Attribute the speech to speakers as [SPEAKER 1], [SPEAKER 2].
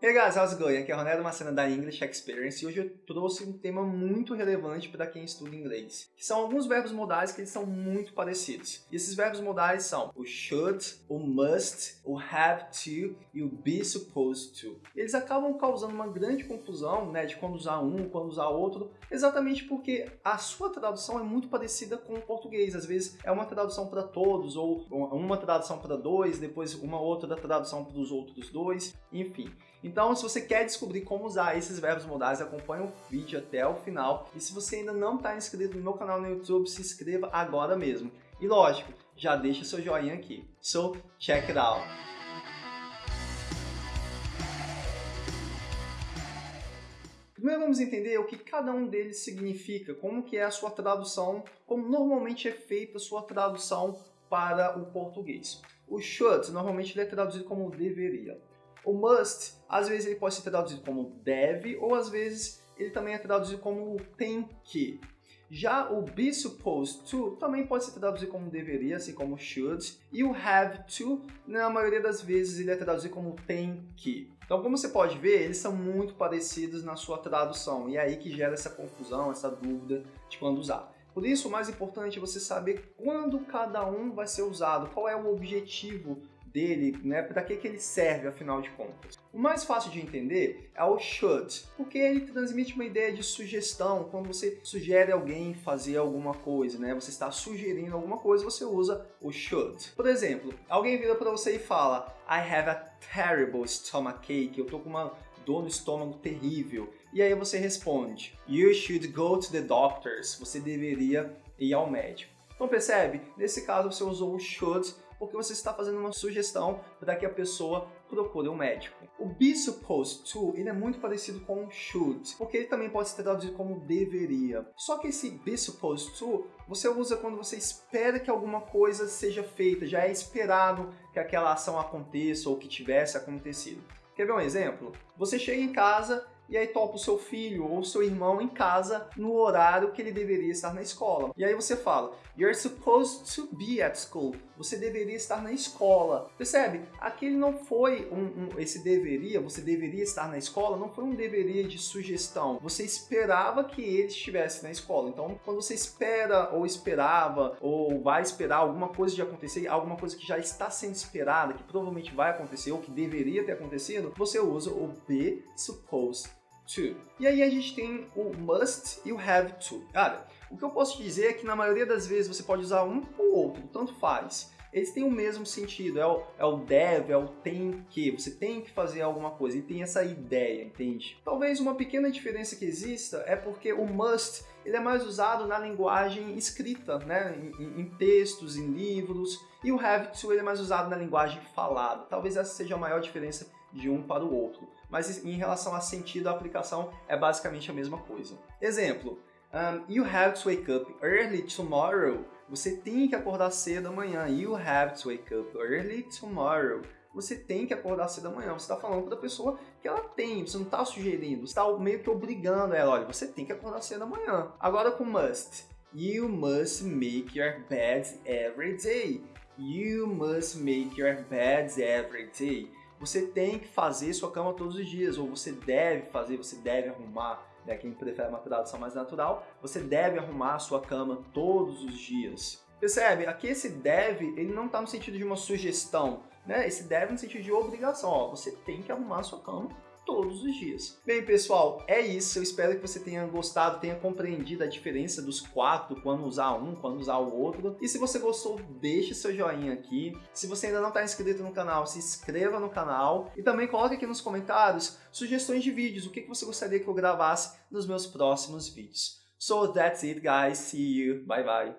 [SPEAKER 1] Hey guys, how's it going? Aqui é Ronaldo Macena da English Experience e hoje eu trouxe um tema muito relevante para quem estuda inglês, que são alguns verbos modais que eles são muito parecidos. E esses verbos modais são o should, o must, o have to e o be supposed to. Eles acabam causando uma grande confusão, né, de quando usar um, quando usar outro, exatamente porque a sua tradução é muito parecida com o português. Às vezes é uma tradução para todos ou uma tradução para dois, depois uma outra tradução para os outros dois, enfim. Então, se você quer descobrir como usar esses verbos modais, acompanhe o vídeo até o final. E se você ainda não está inscrito no meu canal no YouTube, se inscreva agora mesmo. E lógico, já deixa seu joinha aqui. So, check it out! Primeiro vamos entender o que cada um deles significa, como que é a sua tradução, como normalmente é feita a sua tradução para o português. O should, normalmente ele é traduzido como deveria. O must, às vezes ele pode ser traduzido como deve, ou às vezes ele também é traduzido como tem que. Já o be supposed to também pode ser traduzido como deveria, assim como should. E o have to, na maioria das vezes, ele é traduzido como tem que. Então, como você pode ver, eles são muito parecidos na sua tradução. E é aí que gera essa confusão, essa dúvida de quando usar. Por isso, o mais importante é você saber quando cada um vai ser usado, qual é o objetivo dele, né, para que, que ele serve afinal de contas. O mais fácil de entender é o should, porque ele transmite uma ideia de sugestão, quando você sugere alguém fazer alguma coisa, né, você está sugerindo alguma coisa, você usa o should. Por exemplo, alguém vira para você e fala I have a terrible stomachache, eu tô com uma dor no estômago terrível. E aí você responde You should go to the doctors, você deveria ir ao médico. Então percebe? Nesse caso você usou o should porque você está fazendo uma sugestão para que a pessoa procure um médico. O be supposed to, ele é muito parecido com o should, porque ele também pode ser traduzido como deveria. Só que esse be supposed to, você usa quando você espera que alguma coisa seja feita, já é esperado que aquela ação aconteça ou que tivesse acontecido. Quer ver um exemplo? Você chega em casa e aí topa o seu filho ou seu irmão em casa no horário que ele deveria estar na escola. E aí você fala, You're supposed to be at school. Você deveria estar na escola. Percebe? Aquele não foi um, um, esse deveria, você deveria estar na escola, não foi um deveria de sugestão. Você esperava que ele estivesse na escola. Então, quando você espera ou esperava ou vai esperar alguma coisa de acontecer, alguma coisa que já está sendo esperada, que provavelmente vai acontecer ou que deveria ter acontecido, você usa o be supposed to. E aí a gente tem o must e o have to. Cara, o que eu posso dizer é que na maioria das vezes você pode usar um ou outro, tanto faz. Eles têm o mesmo sentido, é o, é o deve, é o tem que, você tem que fazer alguma coisa, e tem essa ideia, entende? Talvez uma pequena diferença que exista é porque o must ele é mais usado na linguagem escrita, né? em, em textos, em livros, e o have to ele é mais usado na linguagem falada. Talvez essa seja a maior diferença de um para o outro. Mas em relação a sentido, a aplicação é basicamente a mesma coisa. Exemplo, um, you have to wake up early tomorrow. Você tem que acordar cedo amanhã. You have to wake up early tomorrow. Você tem que acordar cedo amanhã. Você está falando para a pessoa que ela tem. Você não está sugerindo. Você está meio que obrigando ela. Olha, você tem que acordar cedo amanhã. Agora com must. You must make your bed every day. You must make your bed every day você tem que fazer sua cama todos os dias, ou você deve fazer, você deve arrumar, né? quem prefere uma tradução mais natural, você deve arrumar a sua cama todos os dias. Percebe? Aqui esse deve, ele não está no sentido de uma sugestão, né? Esse deve no sentido de obrigação, ó, você tem que arrumar a sua cama todos os dias. Bem, pessoal, é isso. Eu espero que você tenha gostado, tenha compreendido a diferença dos quatro, quando usar um, quando usar o outro. E se você gostou, deixe seu joinha aqui. Se você ainda não está inscrito no canal, se inscreva no canal. E também coloque aqui nos comentários sugestões de vídeos, o que você gostaria que eu gravasse nos meus próximos vídeos. So that's it, guys. See you. Bye, bye.